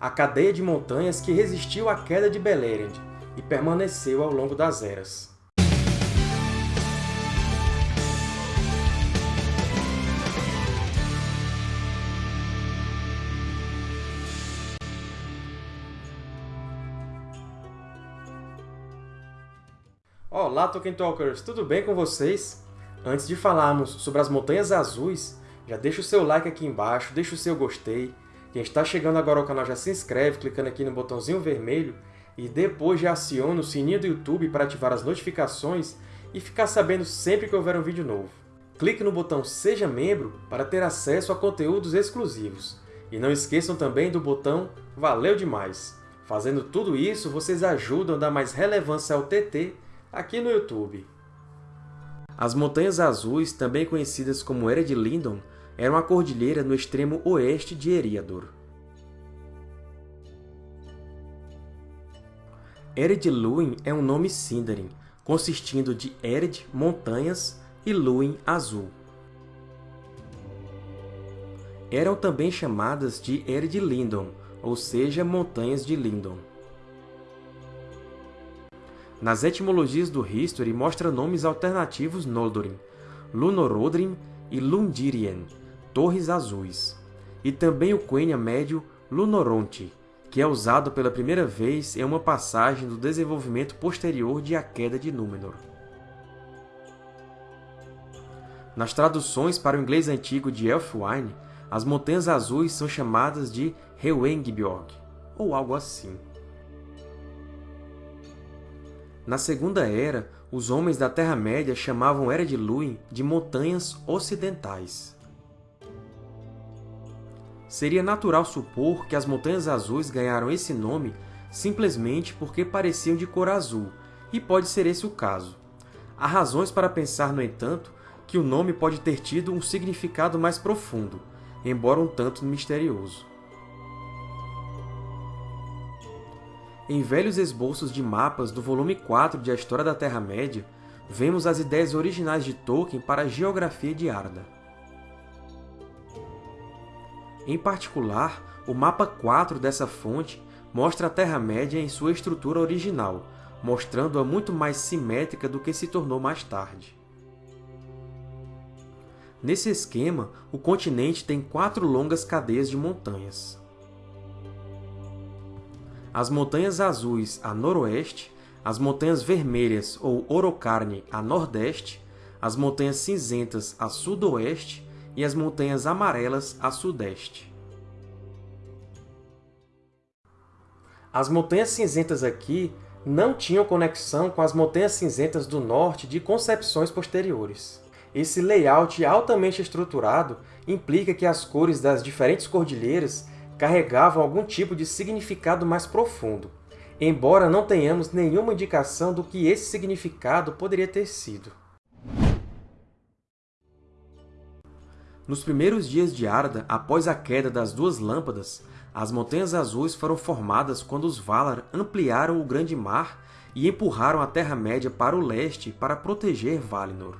a cadeia de montanhas que resistiu à queda de Beleriand e permaneceu ao longo das eras. Olá, Tolkien Talkers! Tudo bem com vocês? Antes de falarmos sobre as Montanhas Azuis, já deixa o seu like aqui embaixo, deixa o seu gostei. Quem está chegando agora ao canal já se inscreve clicando aqui no botãozinho vermelho e depois já aciona o sininho do YouTube para ativar as notificações e ficar sabendo sempre que houver um vídeo novo. Clique no botão Seja Membro para ter acesso a conteúdos exclusivos. E não esqueçam também do botão Valeu Demais! Fazendo tudo isso, vocês ajudam a dar mais relevância ao TT aqui no YouTube. As Montanhas Azuis, também conhecidas como Ered Lindon, eram a cordilheira no extremo oeste de Eriador. Ered Luin é um nome Sindarin, consistindo de Ered, montanhas, e Luin, azul. Eram também chamadas de Ered Lindon, ou seja, Montanhas de Lindon. Nas etimologias do History mostra nomes alternativos Noldorin, Lunorodrim e Lundirien, Torres Azuis, e também o Quenya médio Lunoronte, que é usado pela primeira vez em uma passagem do desenvolvimento posterior de A Queda de Númenor. Nas traduções para o inglês antigo de Elfwine, as Montanhas Azuis são chamadas de Hewengibjorg, ou algo assim. Na Segunda Era, os homens da Terra-média chamavam Era de Luin de Montanhas Ocidentais. Seria natural supor que as Montanhas Azuis ganharam esse nome simplesmente porque pareciam de cor azul, e pode ser esse o caso. Há razões para pensar, no entanto, que o nome pode ter tido um significado mais profundo, embora um tanto misterioso. Em velhos esboços de mapas do volume 4 de A História da Terra-média, vemos as ideias originais de Tolkien para a geografia de Arda. Em particular, o mapa 4 dessa fonte mostra a Terra-média em sua estrutura original, mostrando-a muito mais simétrica do que se tornou mais tarde. Nesse esquema, o continente tem quatro longas cadeias de montanhas as Montanhas Azuis a noroeste, as Montanhas Vermelhas ou Orocarne a nordeste, as Montanhas Cinzentas a sudoeste e as Montanhas Amarelas a sudeste. As Montanhas Cinzentas aqui não tinham conexão com as Montanhas Cinzentas do Norte de concepções posteriores. Esse layout altamente estruturado implica que as cores das diferentes cordilheiras carregavam algum tipo de significado mais profundo, embora não tenhamos nenhuma indicação do que esse significado poderia ter sido. Nos primeiros dias de Arda, após a queda das duas lâmpadas, as Montanhas Azuis foram formadas quando os Valar ampliaram o Grande Mar e empurraram a Terra-média para o leste para proteger Valinor.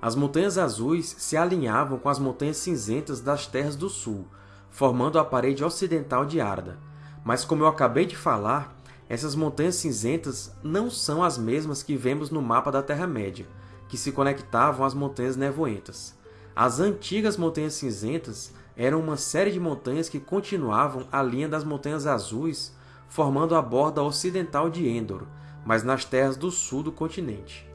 As Montanhas Azuis se alinhavam com as Montanhas Cinzentas das Terras do Sul, formando a parede ocidental de Arda. Mas, como eu acabei de falar, essas Montanhas Cinzentas não são as mesmas que vemos no mapa da Terra-média, que se conectavam às Montanhas Nevoentas. As antigas Montanhas Cinzentas eram uma série de montanhas que continuavam a linha das Montanhas Azuis, formando a borda ocidental de Endor, mas nas terras do sul do continente.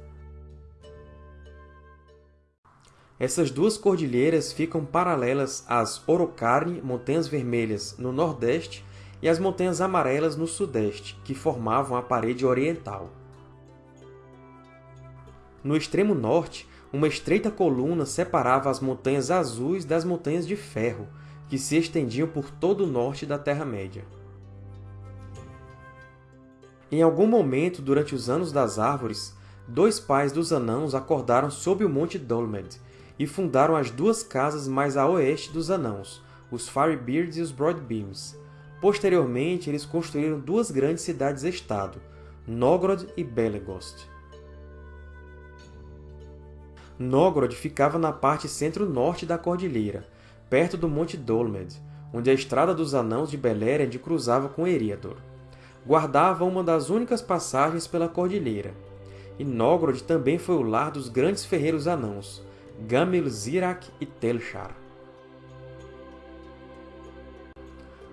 Essas duas cordilheiras ficam paralelas às Orocarne, Montanhas Vermelhas, no nordeste, e às Montanhas Amarelas, no sudeste, que formavam a parede oriental. No extremo norte, uma estreita coluna separava as Montanhas Azuis das Montanhas de Ferro, que se estendiam por todo o norte da Terra-média. Em algum momento durante os Anos das Árvores, dois pais dos Anãos acordaram sob o Monte Dolmed, e fundaram as duas casas mais a oeste dos Anãos, os Firebeards e os Broadbeams. Posteriormente, eles construíram duas grandes cidades-estado, Nogrod e Belegost. Nogrod ficava na parte centro-norte da cordilheira. perto do Monte Dolmed, onde a Estrada dos Anãos de Beleriand cruzava com Eriador. Guardava uma das únicas passagens pela cordilheira. E Nogrod também foi o lar dos grandes ferreiros anãos, Gamil, Zirak e Telchar.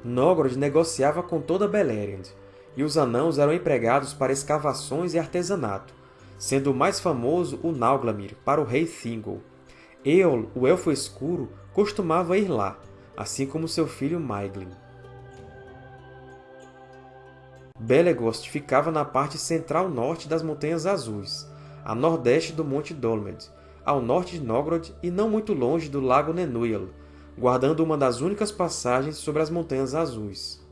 Nogrod negociava com toda Beleriand, e os anãos eram empregados para escavações e artesanato, sendo o mais famoso o Nauglamir, para o rei Thingol. Eol, o Elfo Escuro, costumava ir lá, assim como seu filho Maiglin. Belegost ficava na parte central-norte das Montanhas Azuis, a nordeste do Monte Dolmed, ao norte de Nogrod e não muito longe do Lago Nenuyal, guardando uma das únicas passagens sobre as Montanhas Azuis.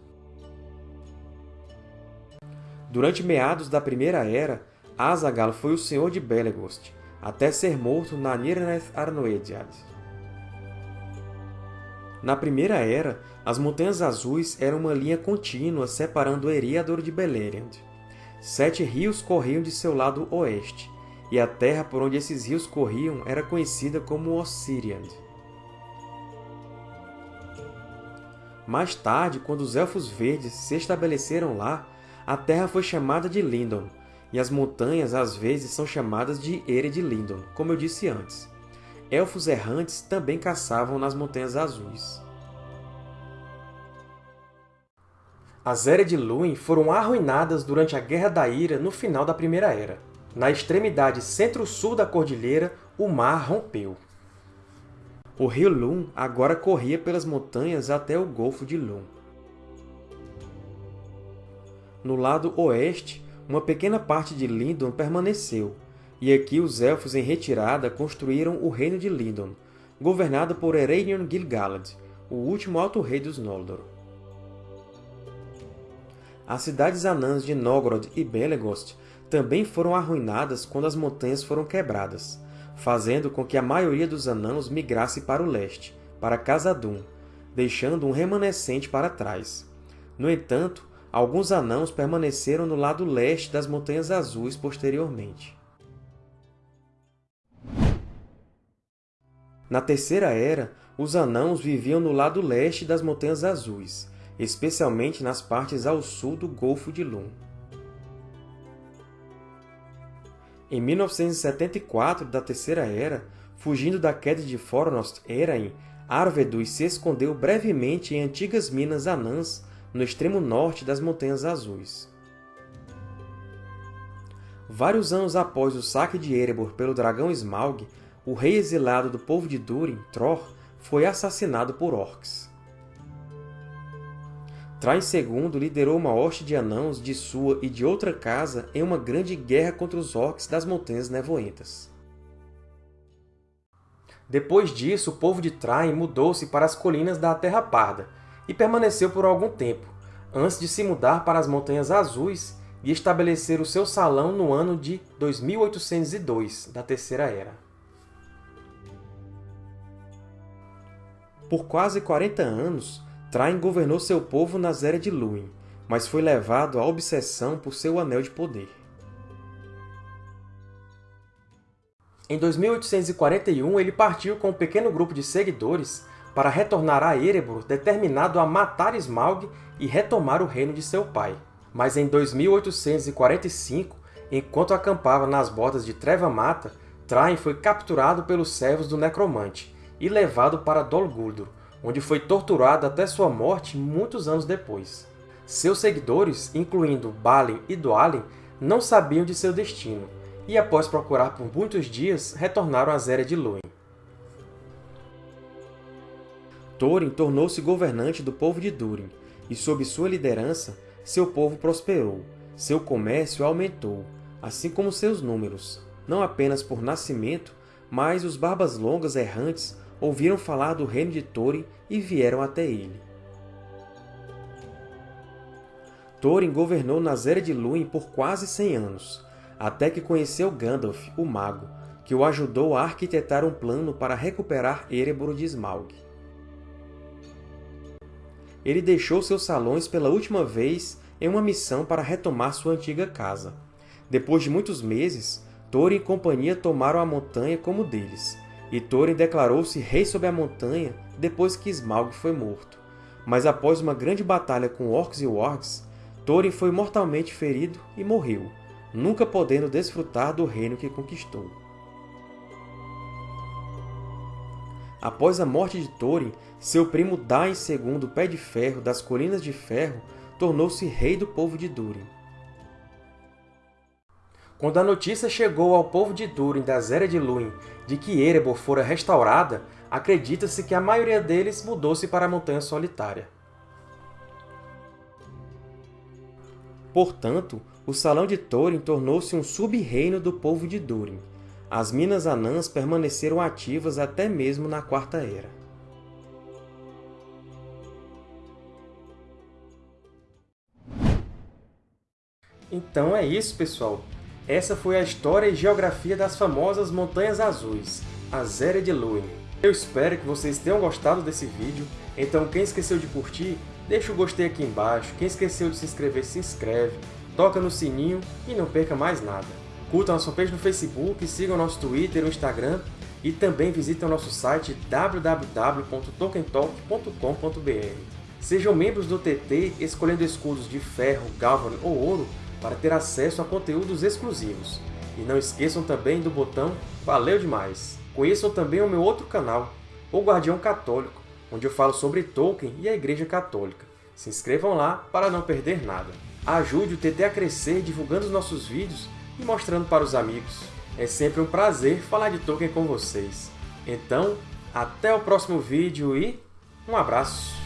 Durante meados da Primeira Era, Azaghal foi o senhor de Belegost, até ser morto na Nirnaeth Arnoediad. Na Primeira Era, as Montanhas Azuis eram uma linha contínua separando Eriador de Beleriand. Sete rios corriam de seu lado oeste, e a terra por onde esses rios corriam era conhecida como Ossiriand. Mais tarde, quando os Elfos Verdes se estabeleceram lá, a terra foi chamada de Lindon, e as montanhas às vezes são chamadas de Ered Lindon, como eu disse antes. Elfos errantes também caçavam nas Montanhas Azuis. As Ered Luin foram arruinadas durante a Guerra da Ira no final da Primeira Era. Na extremidade centro-sul da cordilheira, o mar rompeu. O rio Lun agora corria pelas montanhas até o Golfo de Lun. No lado oeste, uma pequena parte de Lindon permaneceu, e aqui os Elfos em retirada construíram o Reino de Lindon, governado por Ereinion Gil-galad, o último Alto Rei dos Noldor. As cidades anãs de Nogrod e Belegost também foram arruinadas quando as montanhas foram quebradas, fazendo com que a maioria dos anãos migrasse para o leste, para Khazad-dûm, deixando um remanescente para trás. No entanto, alguns anãos permaneceram no lado leste das Montanhas Azuis posteriormente. Na Terceira Era, os Anãos viviam no lado leste das Montanhas Azuis, especialmente nas partes ao sul do Golfo de Lum. Em 1974 da Terceira Era, fugindo da queda de Fornost Erain, Arvedus se escondeu brevemente em antigas minas anãs no extremo norte das Montanhas Azuis. Vários anos após o saque de Erebor pelo dragão Smaug, o rei exilado do povo de Durin, Tror, foi assassinado por orcs. Train II liderou uma hoste de anãos de sua e de outra casa em uma grande guerra contra os orcs das Montanhas Nevoentas. Depois disso, o povo de Train mudou-se para as colinas da Terra Parda e permaneceu por algum tempo, antes de se mudar para as Montanhas Azuis e estabelecer o seu salão no ano de 2802 da Terceira Era. Por quase 40 anos, Train governou seu povo na Zera de Lúin, mas foi levado à obsessão por seu Anel de Poder. Em 2841, ele partiu com um pequeno grupo de seguidores para retornar a Erebor determinado a matar Smaug e retomar o reino de seu pai. Mas em 2845, enquanto acampava nas bordas de Treva Mata, Train foi capturado pelos servos do Necromante e levado para Dol Guldur, onde foi torturado até sua morte muitos anos depois. Seus seguidores, incluindo Balin e Dwalin, não sabiam de seu destino, e após procurar por muitos dias, retornaram a Zéria de Lúin. Thorin tornou-se governante do povo de Durin, e sob sua liderança, seu povo prosperou, seu comércio aumentou, assim como seus números, não apenas por nascimento, mas os Barbas Longas errantes ouviram falar do reino de Thorin e vieram até ele. Thorin governou na Zera de Lúin por quase 100 anos, até que conheceu Gandalf, o Mago, que o ajudou a arquitetar um plano para recuperar Erebor de Smaug. Ele deixou seus salões pela última vez em uma missão para retomar sua antiga casa. Depois de muitos meses, Thorin e companhia tomaram a montanha como deles, e Thorin declarou-se rei sobre a montanha depois que Smaug foi morto. Mas após uma grande batalha com Orcs e Wargs, Thorin foi mortalmente ferido e morreu, nunca podendo desfrutar do reino que conquistou. Após a morte de Thorin, seu primo Dain II Pé de Ferro das Colinas de Ferro tornou-se rei do povo de Durin. Quando a notícia chegou ao povo de Durin das Eras de Lúin de que Erebor fora restaurada, acredita-se que a maioria deles mudou-se para a Montanha Solitária. Portanto, o Salão de Thorin tornou-se um sub-reino do povo de Durin. As Minas Anãs permaneceram ativas até mesmo na Quarta Era. Então é isso, pessoal! Essa foi a história e geografia das famosas Montanhas Azuis, as Eras de Lúin. Eu espero que vocês tenham gostado desse vídeo, então quem esqueceu de curtir, deixa o gostei aqui embaixo, quem esqueceu de se inscrever, se inscreve, toca no sininho e não perca mais nada. Curtam a nossa page no Facebook, sigam nosso Twitter e Instagram, e também visitem o nosso site www.tokentalk.com.br. Sejam membros do TT escolhendo escudos de ferro, galvan ou ouro para ter acesso a conteúdos exclusivos. E não esqueçam também do botão Valeu demais! Conheçam também o meu outro canal, O Guardião Católico, onde eu falo sobre Tolkien e a Igreja Católica. Se inscrevam lá para não perder nada. Ajude o TT a crescer divulgando os nossos vídeos e mostrando para os amigos. É sempre um prazer falar de Tolkien com vocês. Então, até o próximo vídeo e um abraço!